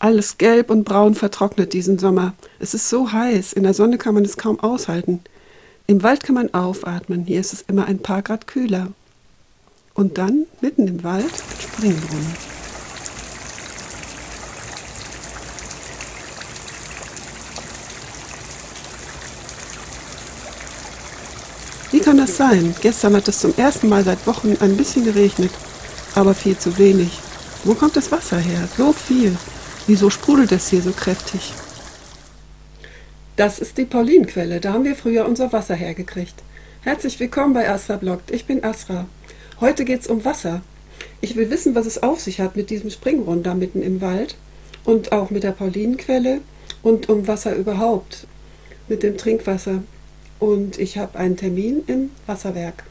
Alles gelb und braun vertrocknet diesen Sommer. Es ist so heiß, in der Sonne kann man es kaum aushalten. Im Wald kann man aufatmen, hier ist es immer ein paar Grad kühler. Und dann, mitten im Wald, Springbrunnen. Wie kann das sein? Gestern hat es zum ersten Mal seit Wochen ein bisschen geregnet, aber viel zu wenig. Wo kommt das Wasser her? So viel. Wieso sprudelt es hier so kräftig? Das ist die Paulinquelle, da haben wir früher unser Wasser hergekriegt. Herzlich willkommen bei Astra Bloggt, ich bin Astra. Heute geht es um Wasser. Ich will wissen, was es auf sich hat mit diesem Springbrunnen da mitten im Wald und auch mit der Paulinenquelle und um Wasser überhaupt, mit dem Trinkwasser. Und ich habe einen Termin im Wasserwerk.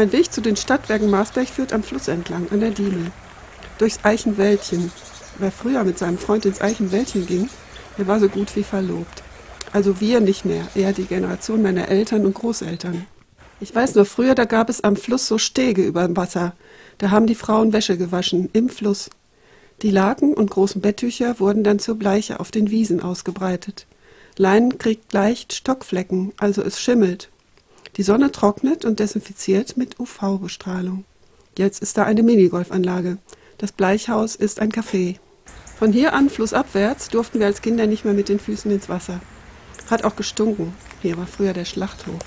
Mein Weg zu den Stadtwerken Marsberg führt am Fluss entlang, an der Diemel. Durchs Eichenwäldchen. Wer früher mit seinem Freund ins Eichenwäldchen ging, der war so gut wie verlobt. Also wir nicht mehr, eher die Generation meiner Eltern und Großeltern. Ich weiß noch, früher, da gab es am Fluss so Stege über dem Wasser. Da haben die Frauen Wäsche gewaschen, im Fluss. Die Laken und großen Betttücher wurden dann zur Bleiche auf den Wiesen ausgebreitet. Leinen kriegt leicht Stockflecken, also es schimmelt. Die Sonne trocknet und desinfiziert mit UV-Bestrahlung. Jetzt ist da eine Minigolfanlage. Das Bleichhaus ist ein Café. Von hier an flussabwärts durften wir als Kinder nicht mehr mit den Füßen ins Wasser. Hat auch gestunken. Hier war früher der Schlachthof.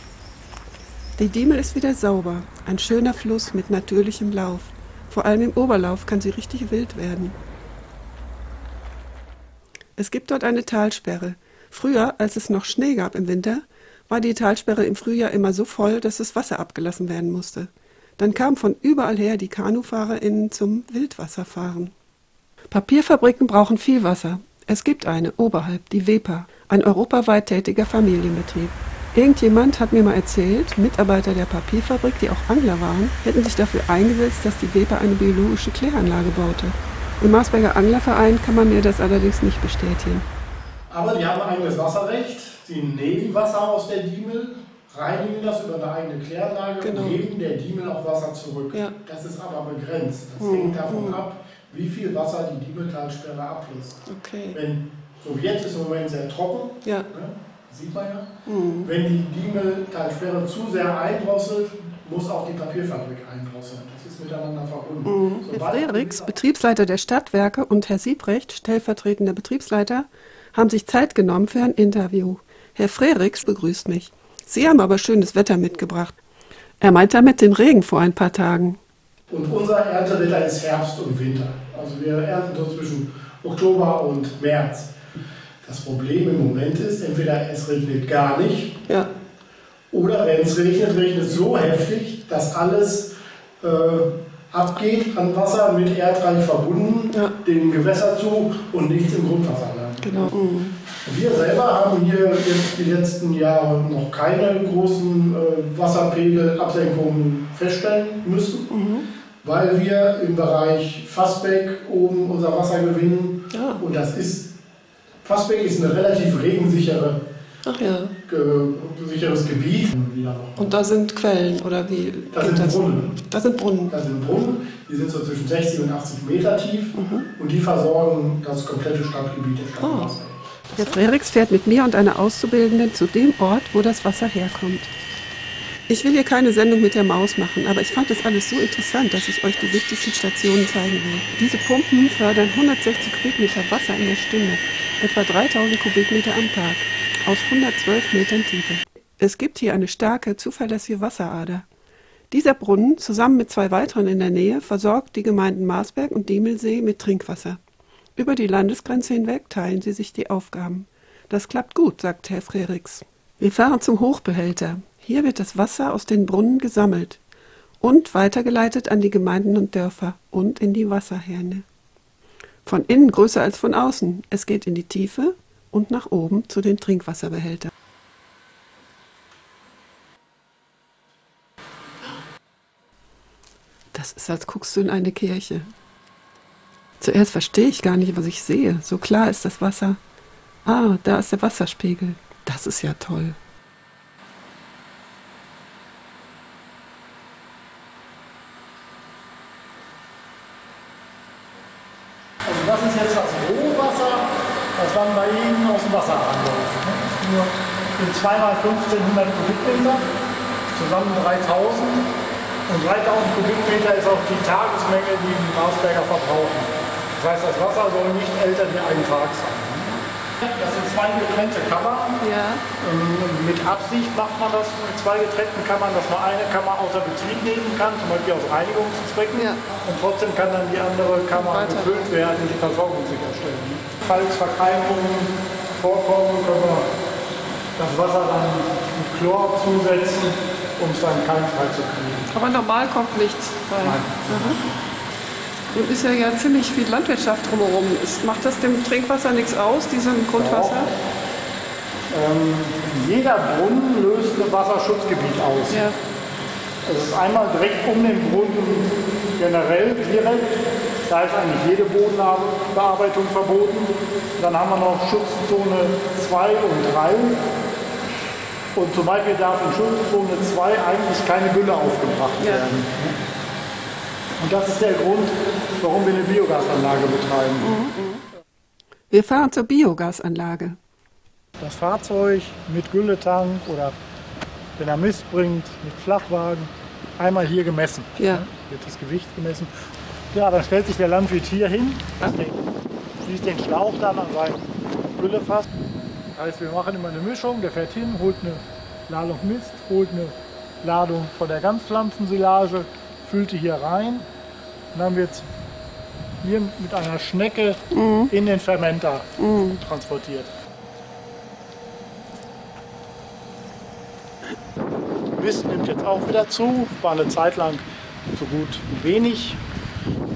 Die Diemel ist wieder sauber. Ein schöner Fluss mit natürlichem Lauf. Vor allem im Oberlauf kann sie richtig wild werden. Es gibt dort eine Talsperre. Früher, als es noch Schnee gab im Winter, war die Talsperre im Frühjahr immer so voll, dass das Wasser abgelassen werden musste. Dann kamen von überall her die KanufahrerInnen zum Wildwasserfahren. Papierfabriken brauchen viel Wasser. Es gibt eine oberhalb, die WEPA, ein europaweit tätiger Familienbetrieb. Irgendjemand hat mir mal erzählt, Mitarbeiter der Papierfabrik, die auch Angler waren, hätten sich dafür eingesetzt, dass die WEPA eine biologische Kläranlage baute. Im Marsberger Anglerverein kann man mir das allerdings nicht bestätigen. Aber die haben ein eigenes Wasserrecht Sie nehmen Wasser aus der Diemel, reinigen das über eine eigene Kläranlage genau. und geben der Diemel auch Wasser zurück. Ja. Das ist aber begrenzt. Das mhm. hängt davon mhm. ab, wie viel Wasser die Diemeltalsperre ablässt. Okay. Wenn, so wie jetzt ist im Moment sehr trocken, ja. ne, sieht man ja. Mhm. Wenn die Diemeltalsperre zu sehr eindrosselt, muss auch die Papierfabrik eindrosseln. Das ist miteinander verbunden. Mhm. Herr Frerichs, Betriebsleiter der Stadtwerke, und Herr Siebrecht, stellvertretender Betriebsleiter, haben sich Zeit genommen für ein Interview. Herr Frerichs begrüßt mich. Sie haben aber schönes Wetter mitgebracht. Er meint damit den Regen vor ein paar Tagen. Und unser Erntewetter ist Herbst und Winter. Also wir ernten so zwischen Oktober und März. Das Problem im Moment ist, entweder es regnet gar nicht, ja. oder wenn es regnet, regnet es so heftig, dass alles äh, abgeht an Wasser mit Erdreich verbunden, ja. dem Gewässer zu und nichts im Grundwasser landet. Genau. Mhm. Wir selber haben hier jetzt die letzten Jahre noch keine großen äh, Wasserpegelabsenkungen feststellen müssen, mhm. weil wir im Bereich Fassbeck oben unser Wasser gewinnen. Ja. Und das ist, Fassbeck ist eine relativ regensichere ja. sicheres Gebiet. Und da sind Quellen oder wie? Da sind das? Brunnen. Da sind Brunnen. Da sind Brunnen, die sind so zwischen 60 und 80 Meter tief mhm. und die versorgen das komplette Stadtgebiet der Stadt oh. Herr Frerichs fährt mit mir und einer Auszubildenden zu dem Ort, wo das Wasser herkommt. Ich will hier keine Sendung mit der Maus machen, aber ich fand das alles so interessant, dass ich euch die wichtigsten Stationen zeigen will. Diese Pumpen fördern 160 Kubikmeter Wasser in der Stunde, etwa 3000 Kubikmeter am Tag, aus 112 Metern Tiefe. Es gibt hier eine starke, zuverlässige Wasserader. Dieser Brunnen, zusammen mit zwei weiteren in der Nähe, versorgt die Gemeinden Marsberg und Diemelsee mit Trinkwasser. Über die Landesgrenze hinweg teilen sie sich die Aufgaben. Das klappt gut, sagt Herr Frerichs. Wir fahren zum Hochbehälter. Hier wird das Wasser aus den Brunnen gesammelt und weitergeleitet an die Gemeinden und Dörfer und in die Wasserhähne. Von innen größer als von außen. Es geht in die Tiefe und nach oben zu den Trinkwasserbehältern. Das ist, als guckst du in eine Kirche. Zuerst verstehe ich gar nicht, was ich sehe. So klar ist das Wasser. Ah, da ist der Wasserspiegel. Das ist ja toll. Also das ist jetzt das Rohwasser, das wann bei Ihnen aus dem Wasser anläuft. Ne? Nur 2x1500 Kubikmeter, zusammen 3000. Und 3000 Kubikmeter ist auch die Tagesmenge, die die Marsberger verbrauchen. Das heißt, das Wasser soll nicht älter wie ein Tag sein. Das sind zwei getrennte Kammern. Ja. Ähm, mit Absicht macht man das mit zwei getrennten Kammern, dass man eine Kammer außer Betrieb nehmen kann, zum Beispiel aus Reinigungszwecken. Ja. Und trotzdem kann dann die andere Kammer gefüllt werden und die Versorgung sicherstellen. Falls Verkeimungen vorkommen, können wir das Wasser dann mit Chlor zusetzen, um es dann keimfrei zu kriegen. Aber normal kommt nichts rein. Nein. Mhm. Nun ist ja, ja ziemlich viel Landwirtschaft drumherum. Ist, macht das dem Trinkwasser nichts aus, diesem Grundwasser? Ähm, jeder Brunnen löst ein Wasserschutzgebiet aus. Ja. Es ist einmal direkt um den Brunnen generell direkt. Da ist eigentlich jede Bodenbearbeitung verboten. Dann haben wir noch Schutzzone 2 und 3. Und zum Beispiel darf in Schutzzone 2 eigentlich keine Gülle aufgebracht ja. werden. Und das ist der Grund, warum wir eine Biogasanlage betreiben. Wir fahren zur Biogasanlage. Das Fahrzeug mit Gülletank oder wenn er Mist bringt, mit Flachwagen, einmal hier gemessen. Ja. Wird das Gewicht gemessen. Ja, dann stellt sich der Landwirt hier hin, schließt den Schlauch dann an sein Güllefass. Das heißt, wir machen immer eine Mischung, der fährt hin, holt eine Ladung Mist, holt eine Ladung von der Ganzpflanzensilage, füllt die hier rein und dann wird es hier mit einer Schnecke mhm. in den Fermenter mhm. transportiert. Mist nimmt jetzt auch wieder zu, war eine Zeit lang so gut wenig,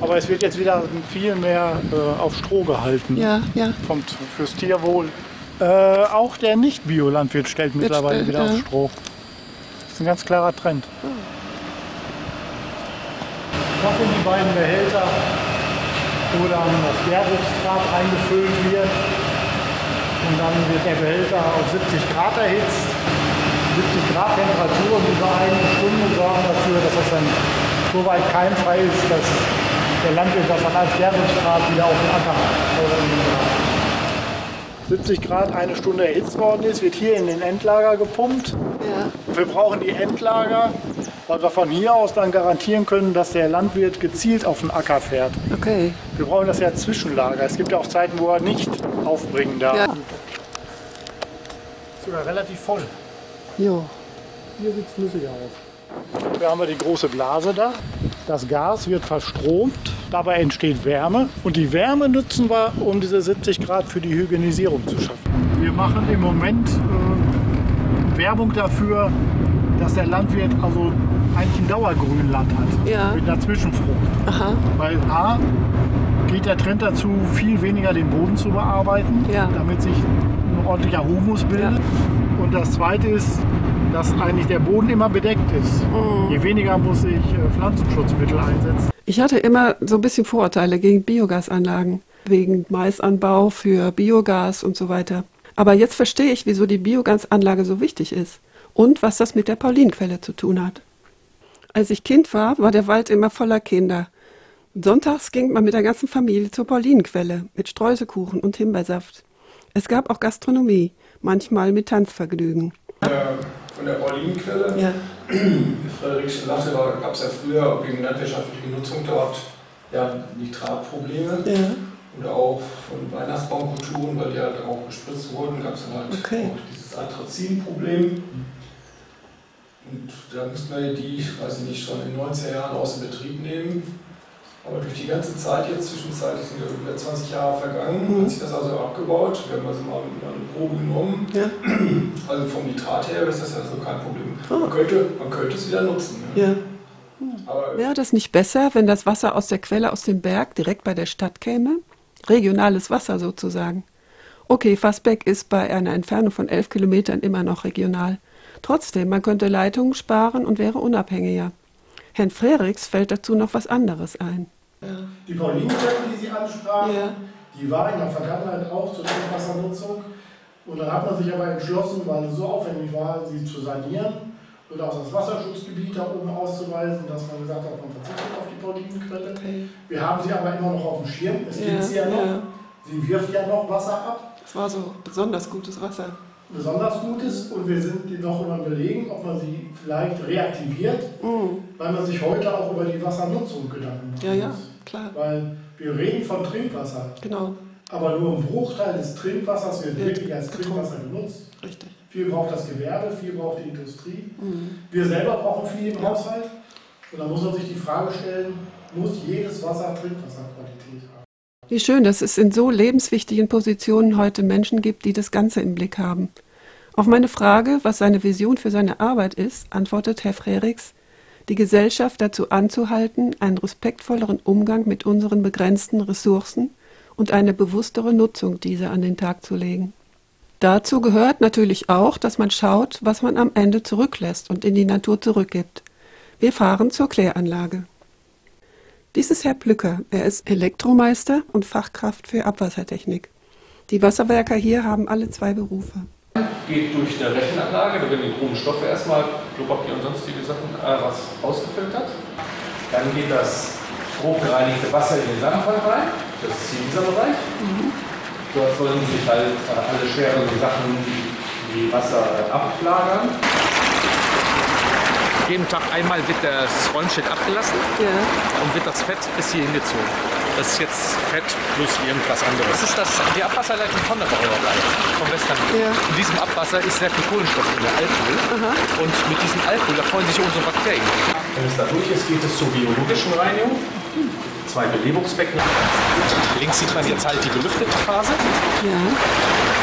aber es wird jetzt wieder viel mehr äh, auf Stroh gehalten. Ja, ja. Vom, fürs Tierwohl. Äh, auch der Nicht-Biolandwirt stellt mittlerweile wieder ja. auf Stroh. Das ist ein ganz klarer Trend. Oh was in die beiden Behälter, wo dann das Gärungsdraht eingefüllt wird. Und dann wird der Behälter auf 70 Grad erhitzt. 70 Grad Temperatur und über eine Stunde sorgen dafür, dass das dann so weit keimfrei ist, dass der Landwirt das dann als Gärungsdraht wieder auf den Acker kann. 70 Grad eine Stunde erhitzt worden ist, wird hier in den Endlager gepumpt. Ja. Wir brauchen die Endlager, weil wir von hier aus dann garantieren können, dass der Landwirt gezielt auf den Acker fährt. Okay. Wir brauchen das ja Zwischenlager. Es gibt ja auch Zeiten, wo er nicht aufbringen darf. Ja. Ist sogar relativ voll. Jo. Hier sieht es flüssiger aus. Hier haben wir die große Blase da. Das Gas wird verstromt, dabei entsteht Wärme und die Wärme nutzen wir, um diese 70 Grad für die Hygienisierung zu schaffen. Wir machen im Moment äh, Werbung dafür, dass der Landwirt also eigentlich ein Dauergrünland hat ja. mit einer Zwischenfrucht. Aha. Weil A geht der Trend dazu, viel weniger den Boden zu bearbeiten, ja. damit sich ein ordentlicher Humus bildet. Ja. Und das zweite ist, dass eigentlich der Boden immer bedeckt ist. Mhm. Je weniger muss ich äh, Pflanzenschutzmittel einsetzen. Ich hatte immer so ein bisschen Vorurteile gegen Biogasanlagen, wegen Maisanbau für Biogas und so weiter. Aber jetzt verstehe ich, wieso die Biogasanlage so wichtig ist und was das mit der Paulinquelle zu tun hat. Als ich Kind war, war der Wald immer voller Kinder. Sonntags ging man mit der ganzen Familie zur Paulinenquelle mit Streuselkuchen und Himbeersaft. Es gab auch Gastronomie, manchmal mit Tanzvergnügen. Von der Paulinenquelle, ja. wie Frederik schon sagte, gab es ja früher wegen landwirtschaftlicher Nutzung dort ja, Nitratprobleme. Ja. Oder auch von Weihnachtsbaumkulturen, weil die halt auch gespritzt wurden, gab es dann halt okay. auch dieses Anthrazin-Problem. Und da müssten wir die, weiß ich nicht, schon in den 90er Jahren aus dem Betrieb nehmen. Aber durch die ganze Zeit jetzt, zwischenzeitlich sind ja über 20 Jahre vergangen, mhm. hat sich das also abgebaut. Wir haben also mal eine Probe genommen. Ja. Also vom Nitrat her ist das ja so kein Problem. Oh. Man, könnte, man könnte es wieder nutzen. Ja. Aber Wäre das nicht besser, wenn das Wasser aus der Quelle aus dem Berg direkt bei der Stadt käme? Regionales Wasser sozusagen. Okay, Fassbeck ist bei einer Entfernung von 11 Kilometern immer noch regional. Trotzdem, man könnte Leitungen sparen und wäre unabhängiger. Herrn Frerichs fällt dazu noch was anderes ein. Die Paulinenstätten, die Sie ansprachen, ja. die war in der Vergangenheit auch zur Trinkwassernutzung. Und dann hat man sich aber entschlossen, weil es so aufwendig war, sie zu sanieren und auch das Wasserschutzgebiet da oben auszuweisen, dass man gesagt hat, man verzichtet auf die Paulinenquelle. Okay. Wir haben sie aber immer noch auf dem Schirm, es ja, gibt sie ja noch. Ja. Sie wirft ja noch Wasser ab. Es war so besonders gutes Wasser. Besonders gutes und wir sind noch immer überlegen, ob man sie vielleicht reaktiviert, mm. weil man sich heute auch über die Wassernutzung Gedanken macht. Ja, ja, klar. Weil wir reden von Trinkwasser. Genau. Aber nur ein Bruchteil des Trinkwassers wird wirklich als Trinkwasser genutzt. Richtig. Viel braucht das Gewerbe, viel braucht die Industrie. Mhm. Wir selber brauchen viel im Haushalt. Und da muss man sich die Frage stellen, muss jedes Wasser Trinkwasserqualität haben? Wie schön, dass es in so lebenswichtigen Positionen heute Menschen gibt, die das Ganze im Blick haben. Auf meine Frage, was seine Vision für seine Arbeit ist, antwortet Herr Frerichs, die Gesellschaft dazu anzuhalten, einen respektvolleren Umgang mit unseren begrenzten Ressourcen und eine bewusstere Nutzung dieser an den Tag zu legen. Dazu gehört natürlich auch, dass man schaut, was man am Ende zurücklässt und in die Natur zurückgibt. Wir fahren zur Kläranlage. Dies ist Herr Plücker. Er ist Elektromeister und Fachkraft für Abwassertechnik. Die Wasserwerker hier haben alle zwei Berufe. Geht durch eine Rechenanlage, da werden die groben Stoffe erstmal, Klopapier und sonstige Sachen, äh, was ausgefiltert. Dann geht das grob gereinigte Wasser in den Sandfall rein. Das ist hier dieser Bereich. Mhm. Dort sollen sich halt äh, alle schweren Sachen wie Wasser ablagern. Jeden Tag einmal wird das Räumschild abgelassen ja. und wird das Fett bis hier hingezogen. Das ist jetzt Fett plus irgendwas anderes. Das ist das, die Abwasserleitung von der Brauerei, vom Western. Ja. In diesem Abwasser ist sehr viel Kohlenstoff drin, Alkohol. Aha. Und mit diesem Alkohol, da freuen sich unsere Bakterien. Wenn es da durch ist, geht es zur biologischen Reinigung. Zwei Belebungsbecken. Links sieht man jetzt halt die belüftete Phase. Ja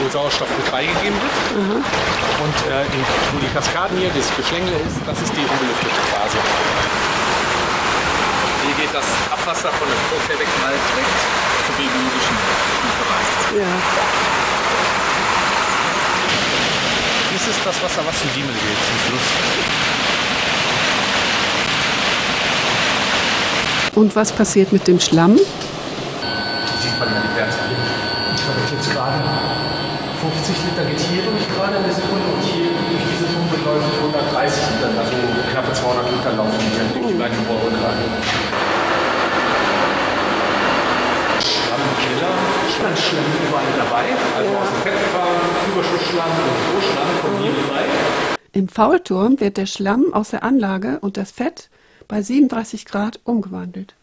wo Sauerstoff mit beigegeben wird. Mhm. Und äh, in, wo die Kaskaden hier, das Geschlängel ist, das ist die unbelüftete Phase. Hier geht das Abwasser von dem Vorkehrwegmal direkt zur biologischen Lieferant. Ja. Dies ist das Wasser, was zum Diemel geht, zum Fluss. Und was passiert mit dem Schlamm? Hier sieht man ja die Werte. Ich verwende jetzt gerade 50 Liter geht hier durch gerade in der Sekunde und hier durch diese Pumpe läuft 130 Liter, also knappe 200 Liter laufen hier durch die beiden Rohre gerade. Schlammkiller, Schlemm überall dabei, also aus dem Fettfarm, Überschussschlamm und Rohschlamm kommen hier dabei. Im Faulturm wird der Schlamm aus der Anlage und das Fett bei 37 Grad umgewandelt.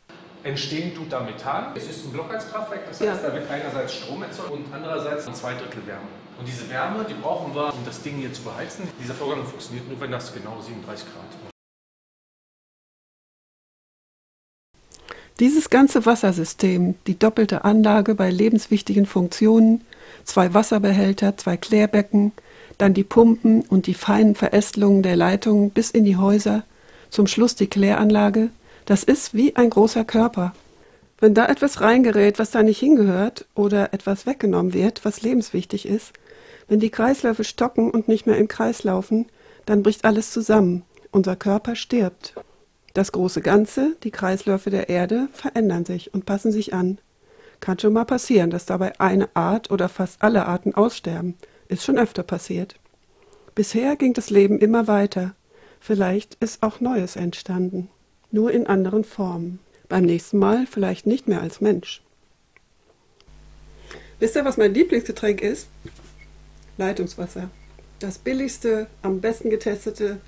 Entstehen tut da Methan. Es ist ein Blockheizkraftwerk, das heißt, ja. da wird einerseits Strom erzeugt und andererseits ein Zweidrittel Wärme. Und diese Wärme, die brauchen wir, um das Ding hier zu beheizen. Dieser Vorgang funktioniert nur, wenn das genau 37 Grad ist. Dieses ganze Wassersystem, die doppelte Anlage bei lebenswichtigen Funktionen, zwei Wasserbehälter, zwei Klärbecken, dann die Pumpen und die feinen Verästelungen der Leitungen bis in die Häuser, zum Schluss die Kläranlage, das ist wie ein großer Körper. Wenn da etwas reingerät, was da nicht hingehört, oder etwas weggenommen wird, was lebenswichtig ist, wenn die Kreisläufe stocken und nicht mehr im Kreis laufen, dann bricht alles zusammen. Unser Körper stirbt. Das große Ganze, die Kreisläufe der Erde, verändern sich und passen sich an. Kann schon mal passieren, dass dabei eine Art oder fast alle Arten aussterben. Ist schon öfter passiert. Bisher ging das Leben immer weiter. Vielleicht ist auch Neues entstanden nur in anderen Formen. Beim nächsten Mal vielleicht nicht mehr als Mensch. Wisst ihr, was mein Lieblingsgetränk ist? Leitungswasser. Das billigste, am besten getestete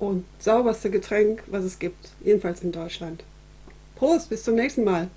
und sauberste Getränk, was es gibt. Jedenfalls in Deutschland. Prost, bis zum nächsten Mal.